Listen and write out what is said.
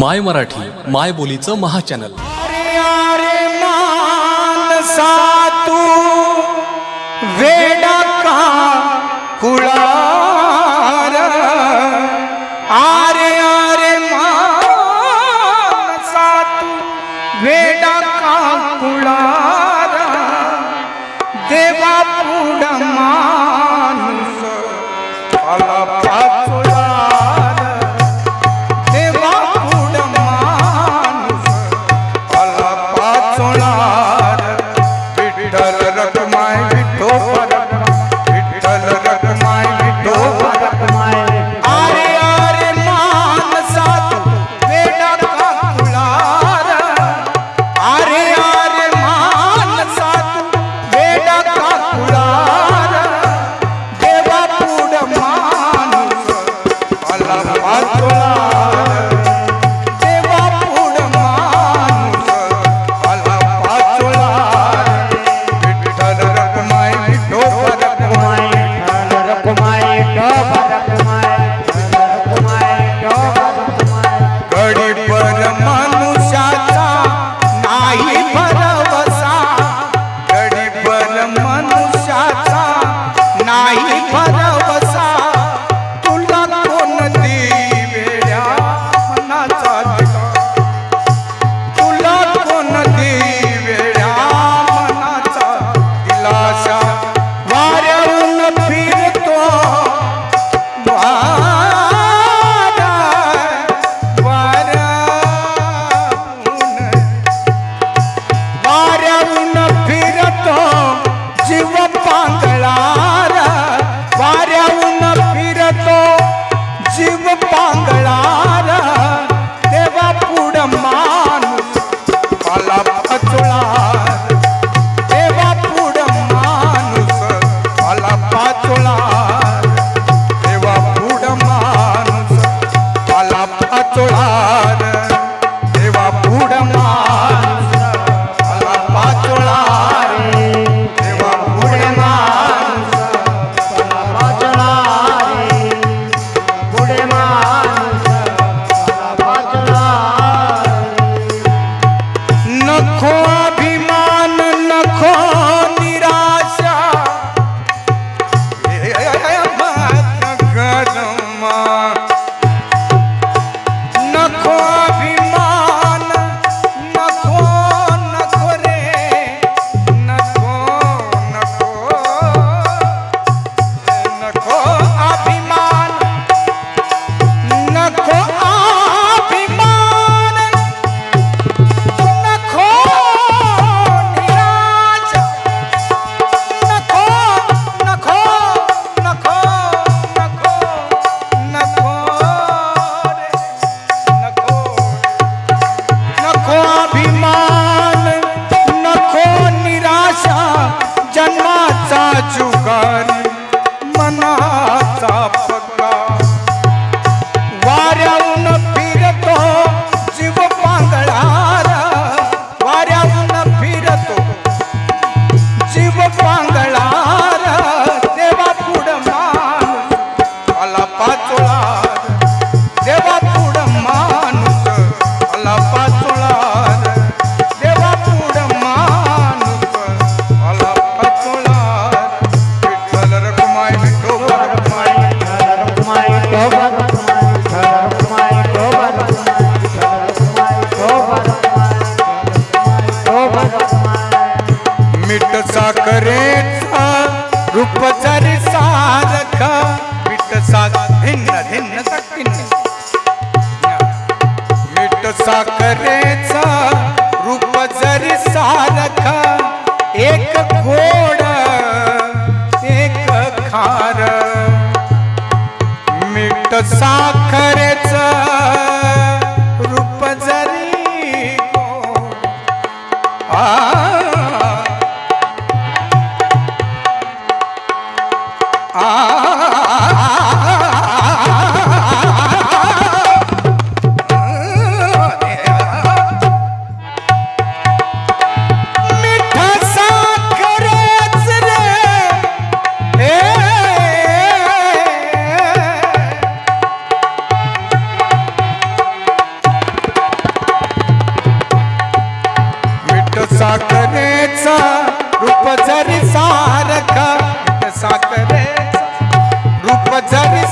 माय मराठी माय बोलीचं महाचॅनल. वेडा વાત साखरेचा रूप जरी सारखा मिठ साख भिन्न भिन्न भिन्न मिठ साखरेचा रूप जरी सारखा एक गोड एक खार. मिठ साखरे साखरेचा रूप जरी सारखा साखरेचा रूप जरी